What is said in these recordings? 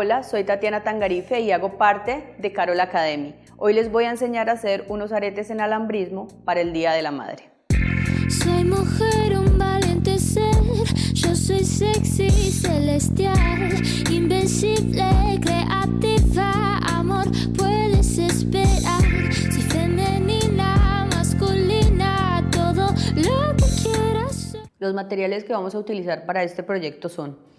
Hola, soy Tatiana Tangarife y hago parte de Carol Academy. Hoy les voy a enseñar a hacer unos aretes en alambrismo para el Día de la Madre. Soy mujer, un valiente ser, yo soy sexy, celestial, invencible, creativa, amor, puedes esperar. Soy femenina, masculina, todo lo que quieras. Los materiales que vamos a utilizar para este proyecto son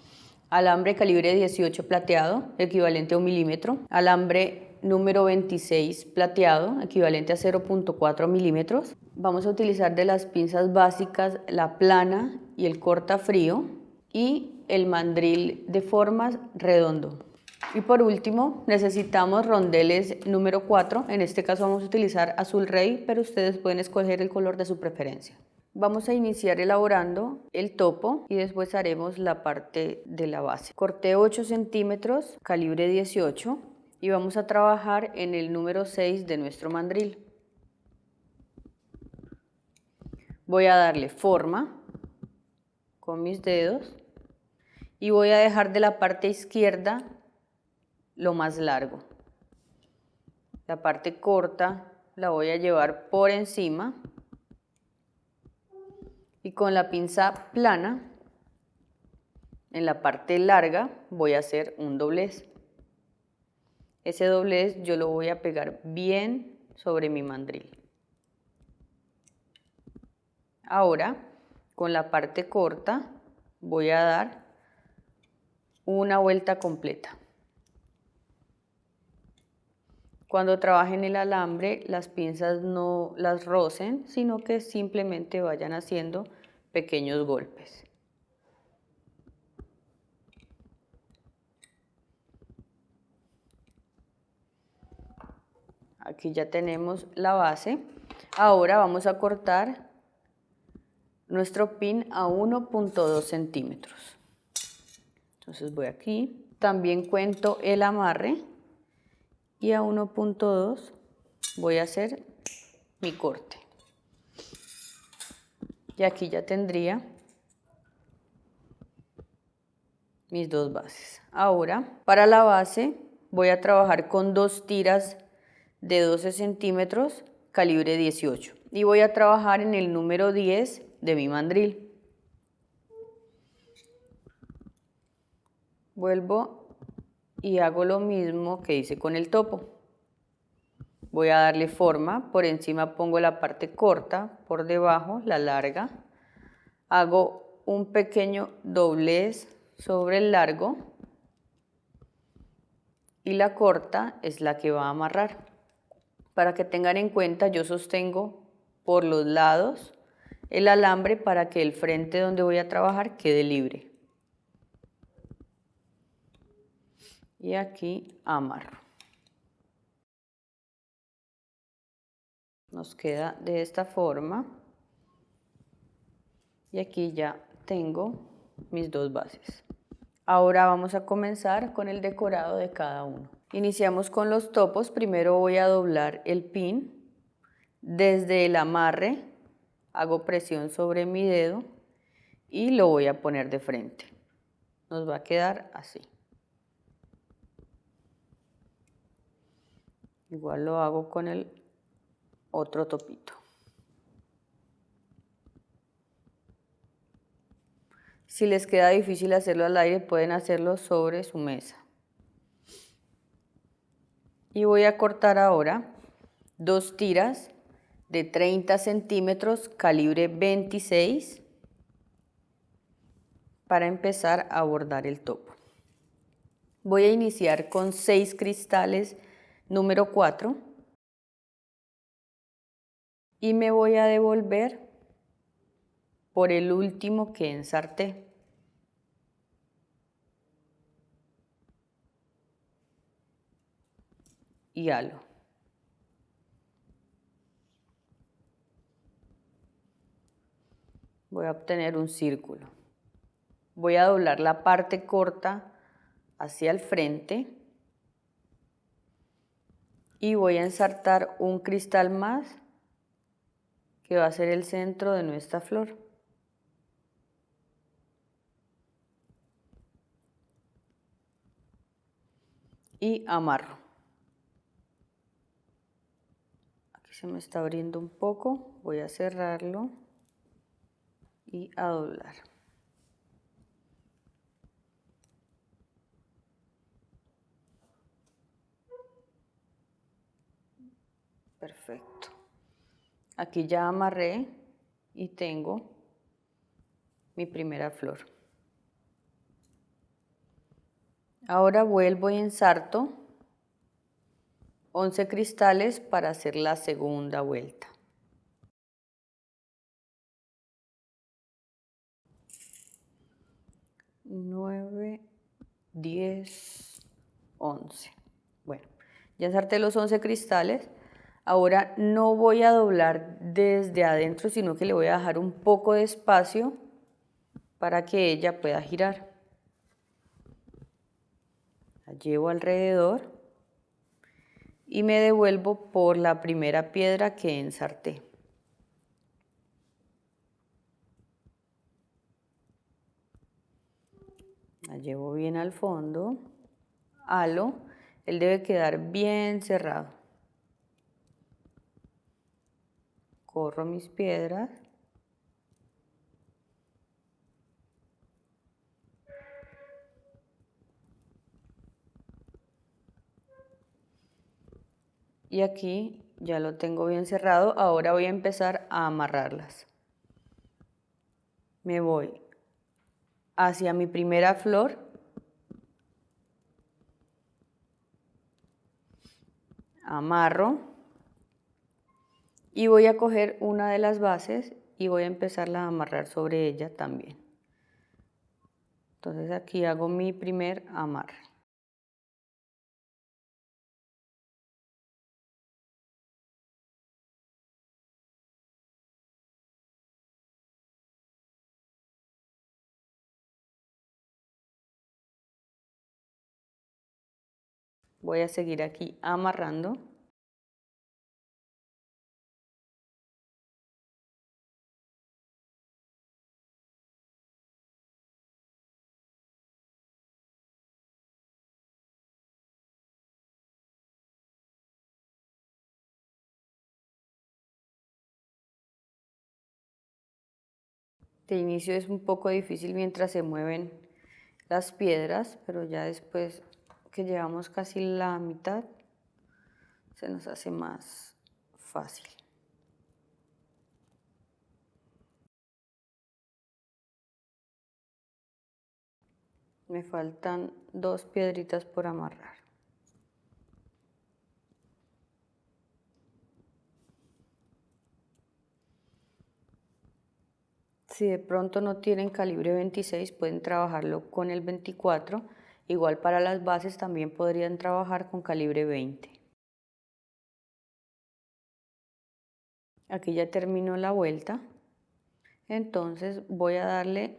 alambre calibre 18 plateado, equivalente a un milímetro, alambre número 26 plateado, equivalente a 0.4 milímetros. Vamos a utilizar de las pinzas básicas la plana y el corta frío y el mandril de formas redondo. Y por último necesitamos rondeles número 4, en este caso vamos a utilizar azul rey, pero ustedes pueden escoger el color de su preferencia. Vamos a iniciar elaborando el topo y después haremos la parte de la base. Corté 8 centímetros, calibre 18 y vamos a trabajar en el número 6 de nuestro mandril. Voy a darle forma con mis dedos y voy a dejar de la parte izquierda lo más largo. La parte corta la voy a llevar por encima y con la pinza plana en la parte larga voy a hacer un doblez. Ese doblez yo lo voy a pegar bien sobre mi mandril. Ahora con la parte corta voy a dar una vuelta completa. Cuando trabajen el alambre, las pinzas no las rocen, sino que simplemente vayan haciendo pequeños golpes. Aquí ya tenemos la base. Ahora vamos a cortar nuestro pin a 1.2 centímetros. Entonces voy aquí. También cuento el amarre y a 1.2 voy a hacer mi corte. Y aquí ya tendría mis dos bases. Ahora, para la base voy a trabajar con dos tiras de 12 centímetros, calibre 18. Y voy a trabajar en el número 10 de mi mandril. Vuelvo y hago lo mismo que hice con el topo. Voy a darle forma, por encima pongo la parte corta, por debajo la larga. Hago un pequeño doblez sobre el largo y la corta es la que va a amarrar. Para que tengan en cuenta, yo sostengo por los lados el alambre para que el frente donde voy a trabajar quede libre. y aquí amarro. Nos queda de esta forma y aquí ya tengo mis dos bases. Ahora vamos a comenzar con el decorado de cada uno. Iniciamos con los topos, primero voy a doblar el pin, desde el amarre hago presión sobre mi dedo y lo voy a poner de frente. Nos va a quedar así. Igual lo hago con el otro topito. Si les queda difícil hacerlo al aire, pueden hacerlo sobre su mesa. Y voy a cortar ahora dos tiras de 30 centímetros, calibre 26, para empezar a bordar el topo. Voy a iniciar con seis cristales número 4 y me voy a devolver por el último que ensarté. Y halo. Voy a obtener un círculo. Voy a doblar la parte corta hacia el frente y voy a ensartar un cristal más que va a ser el centro de nuestra flor. y amarro. Aquí se me está abriendo un poco, voy a cerrarlo y a doblar. Perfecto. Aquí ya amarré y tengo mi primera flor. Ahora vuelvo y ensarto 11 cristales para hacer la segunda vuelta. 9, 10, 11. Bueno, ya ensarté los 11 cristales. Ahora no voy a doblar desde adentro, sino que le voy a dejar un poco de espacio para que ella pueda girar. La llevo alrededor y me devuelvo por la primera piedra que ensarté. La llevo bien al fondo, halo, él debe quedar bien cerrado. Corro mis piedras. Y aquí ya lo tengo bien cerrado, ahora voy a empezar a amarrarlas. Me voy hacia mi primera flor, amarro y voy a coger una de las bases y voy a empezarla a amarrar sobre ella también. Entonces aquí hago mi primer amarre. voy a seguir aquí amarrando De inicio es un poco difícil mientras se mueven las piedras, pero ya después que llevamos casi la mitad, se nos hace más fácil. Me faltan dos piedritas por amarrar. Si de pronto no tienen calibre 26, pueden trabajarlo con el 24 Igual para las bases también podrían trabajar con calibre 20. Aquí ya terminó la vuelta. Entonces voy a darle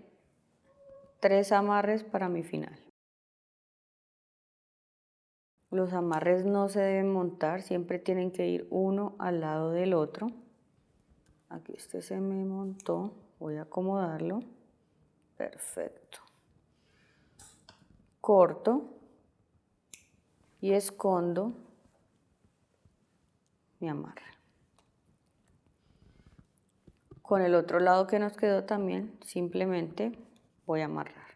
tres amarres para mi final. Los amarres no se deben montar, siempre tienen que ir uno al lado del otro. Aquí este se me montó, voy a acomodarlo. Perfecto corto y escondo mi amarre. Con el otro lado que nos quedó también, simplemente voy a amarrar.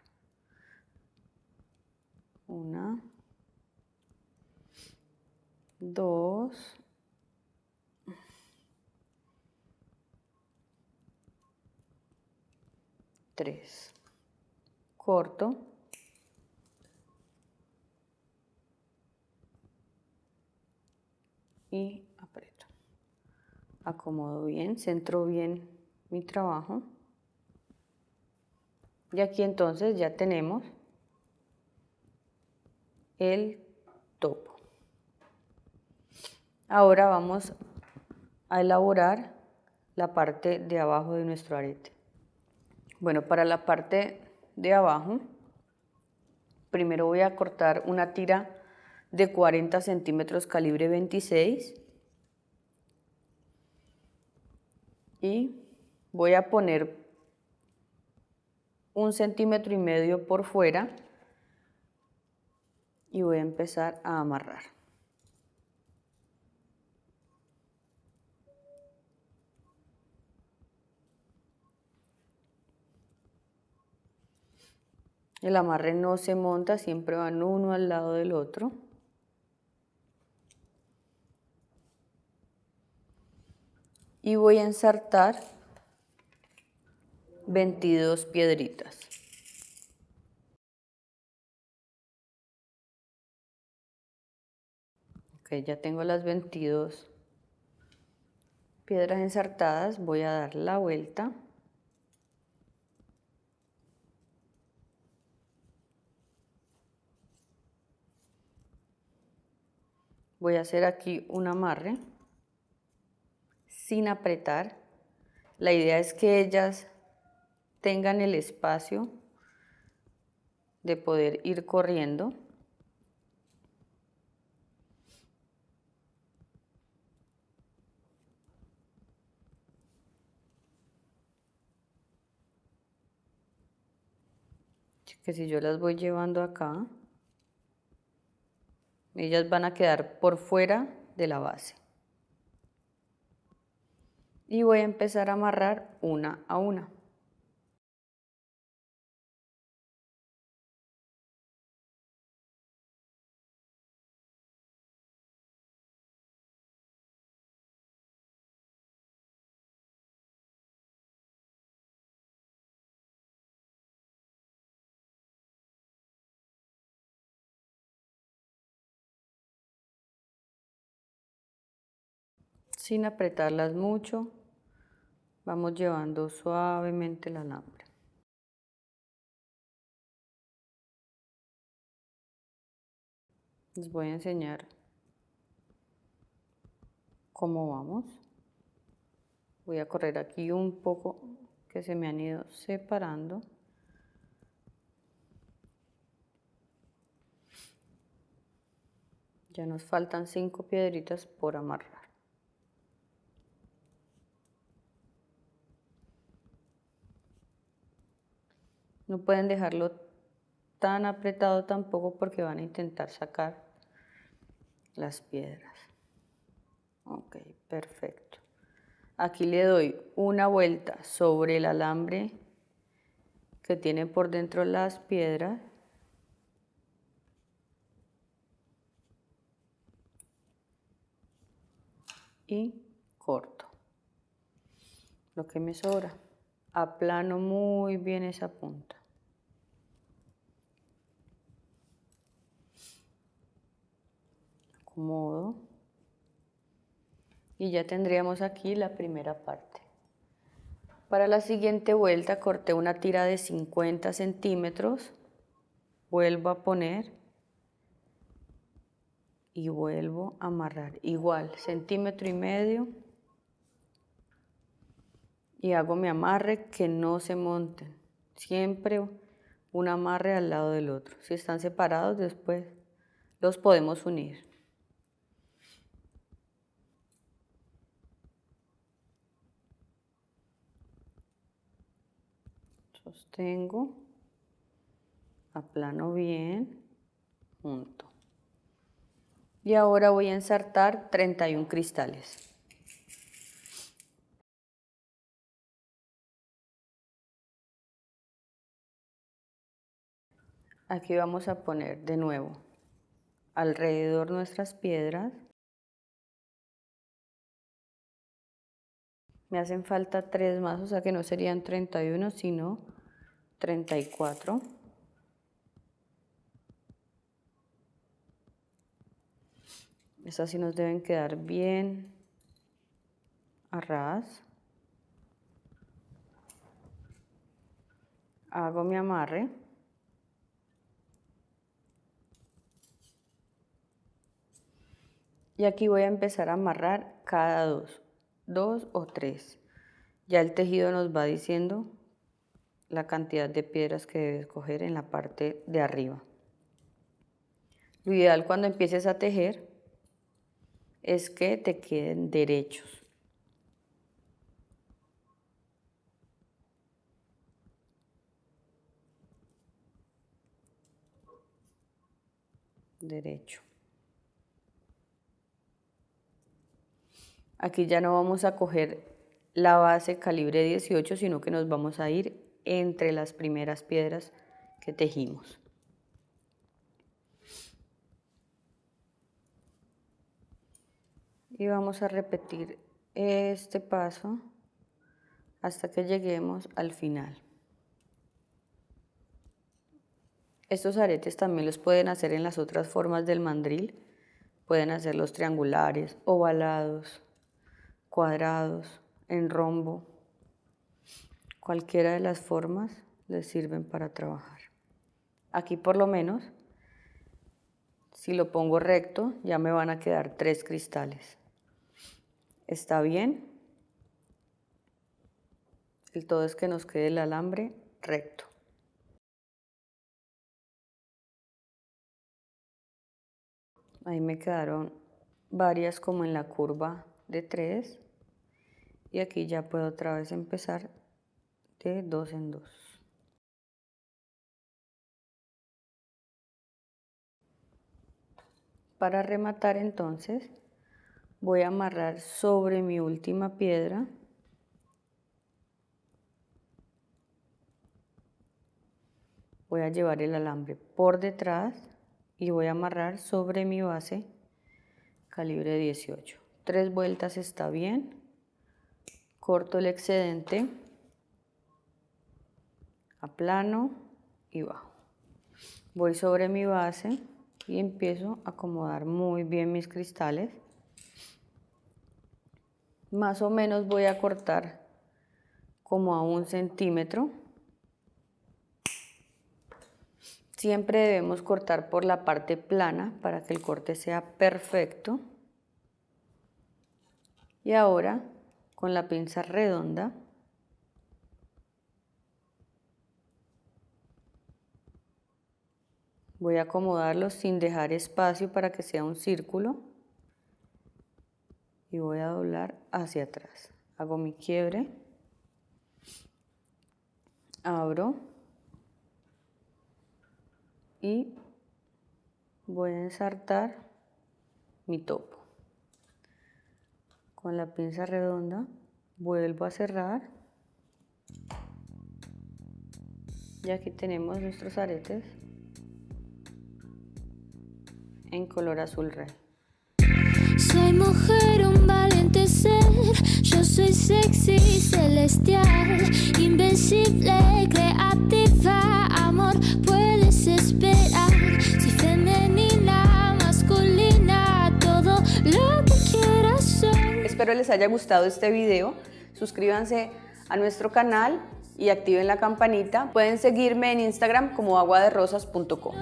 Una, dos, tres. Corto y aprieto. Acomodo bien, centro bien mi trabajo. Y aquí entonces ya tenemos el topo. Ahora vamos a elaborar la parte de abajo de nuestro arete. Bueno, para la parte de abajo, primero voy a cortar una tira de 40 centímetros calibre 26 y voy a poner un centímetro y medio por fuera y voy a empezar a amarrar. El amarre no se monta, siempre van uno al lado del otro. Y voy a ensartar 22 piedritas. Ok, ya tengo las 22 piedras ensartadas. Voy a dar la vuelta. Voy a hacer aquí un amarre sin apretar. La idea es que ellas tengan el espacio de poder ir corriendo. Que si yo las voy llevando acá, ellas van a quedar por fuera de la base. Y voy a empezar a amarrar una a una. Sin apretarlas mucho, vamos llevando suavemente el alambre. Les voy a enseñar cómo vamos. Voy a correr aquí un poco que se me han ido separando. Ya nos faltan cinco piedritas por amarrar. No pueden dejarlo tan apretado tampoco porque van a intentar sacar las piedras. Ok, perfecto. Aquí le doy una vuelta sobre el alambre que tiene por dentro las piedras. Y corto lo que me sobra aplano muy bien esa punta. Acomodo. Y ya tendríamos aquí la primera parte. Para la siguiente vuelta corté una tira de 50 centímetros. Vuelvo a poner y vuelvo a amarrar. Igual, centímetro y medio y hago mi amarre que no se monten. Siempre un amarre al lado del otro. Si están separados después los podemos unir. Sostengo, aplano bien, junto. Y ahora voy a ensartar 31 cristales. Aquí vamos a poner de nuevo alrededor nuestras piedras. Me hacen falta tres más, o sea que no serían 31, sino 34. Estas sí nos deben quedar bien a ras. Hago mi amarre. Y aquí voy a empezar a amarrar cada dos, dos o tres. Ya el tejido nos va diciendo la cantidad de piedras que debes coger en la parte de arriba. Lo ideal cuando empieces a tejer es que te queden derechos. derecho. Aquí ya no vamos a coger la base calibre 18, sino que nos vamos a ir entre las primeras piedras que tejimos. Y vamos a repetir este paso hasta que lleguemos al final. Estos aretes también los pueden hacer en las otras formas del mandril. Pueden hacerlos triangulares, ovalados, cuadrados, en rombo. Cualquiera de las formas les sirven para trabajar. Aquí por lo menos, si lo pongo recto, ya me van a quedar tres cristales. ¿Está bien? El todo es que nos quede el alambre recto. Ahí me quedaron varias como en la curva de 3 y aquí ya puedo otra vez empezar de dos en dos. Para rematar entonces voy a amarrar sobre mi última piedra. Voy a llevar el alambre por detrás y voy a amarrar sobre mi base calibre 18 tres vueltas está bien. Corto el excedente, plano y bajo. Voy sobre mi base y empiezo a acomodar muy bien mis cristales. Más o menos voy a cortar como a un centímetro. Siempre debemos cortar por la parte plana para que el corte sea perfecto. Y ahora con la pinza redonda voy a acomodarlo sin dejar espacio para que sea un círculo. Y voy a doblar hacia atrás. Hago mi quiebre. Abro. Y voy a ensartar mi topo. Con la pinza redonda vuelvo a cerrar. Y aquí tenemos nuestros aretes en color azul rey. Soy mujer, un valiente ser, yo soy sexy, celestial, invencible, creativa, amor, puedes esperar. Soy femenina, masculina, todo lo que quieras soy. Espero les haya gustado este video, suscríbanse a nuestro canal y activen la campanita. Pueden seguirme en Instagram como aguaderosas.com.